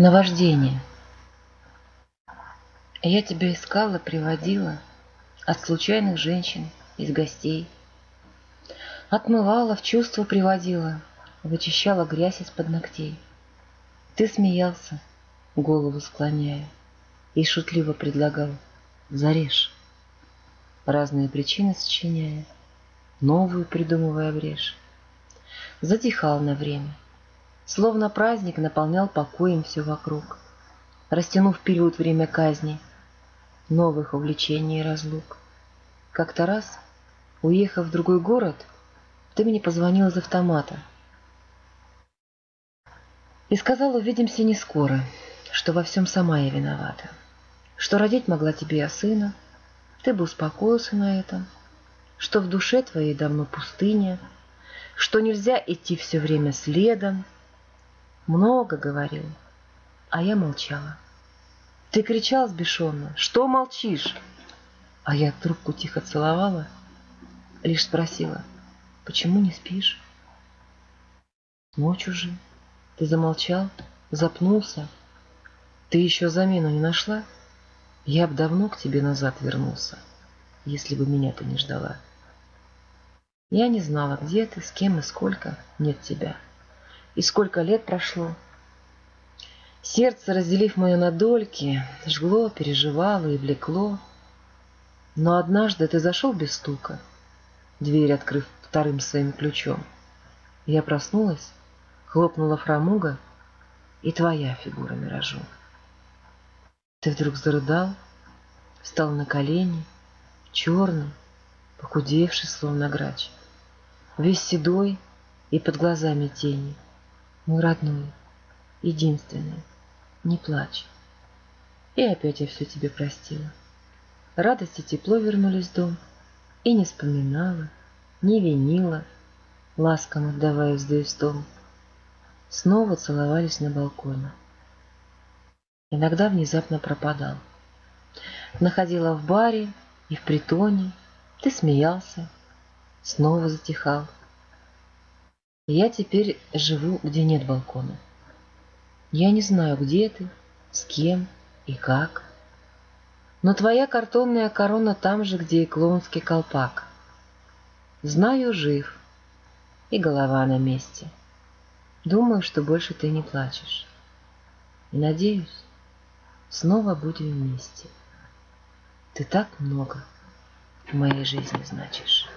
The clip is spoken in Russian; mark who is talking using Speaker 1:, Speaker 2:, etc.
Speaker 1: Наваждение. Я тебя искала, приводила От случайных женщин, из гостей. Отмывала, в чувство приводила, Вычищала грязь из-под ногтей. Ты смеялся, голову склоняя, И шутливо предлагал «Зарежь». Разные причины сочиняя, Новую придумывая брешь. Затихал на время — Словно праздник наполнял покоем все вокруг, Растянув период время казни, Новых увлечений и разлук. Как-то раз, уехав в другой город, Ты мне позвонил из автомата И сказал, увидимся не скоро, Что во всем сама я виновата, Что родить могла тебе я сына, Ты бы успокоился на этом, Что в душе твоей давно пустыня, Что нельзя идти все время следом, много говорил, а я молчала. Ты кричал сбешенно, что молчишь? А я трубку тихо целовала, лишь спросила, почему не спишь? Ночь уже. Ты замолчал, запнулся. Ты еще замену не нашла? Я б давно к тебе назад вернулся, если бы меня ты не ждала. Я не знала, где ты, с кем и сколько нет тебя и сколько лет прошло. Сердце, разделив мое на дольки, жгло, переживало и влекло. Но однажды ты зашел без стука, дверь открыв вторым своим ключом. Я проснулась, хлопнула фрамуга, и твоя фигура миражом. Ты вдруг зарыдал, встал на колени, черный, похудевший, словно грач, весь седой и под глазами тени — мой родной, единственный, не плачь. И опять я все тебе простила. Радость и тепло вернулись в дом, и не вспоминала, не винила, ласком отдавая вздысь дом. Снова целовались на балконе. Иногда внезапно пропадал. Находила в баре и в притоне, ты смеялся, снова затихал. Я теперь живу, где нет балкона. Я не знаю, где ты, с кем и как. Но твоя картонная корона там же, где и клоунский колпак. Знаю, жив, и голова на месте. Думаю, что больше ты не плачешь. И надеюсь, снова будем вместе. Ты так много в моей жизни значишь.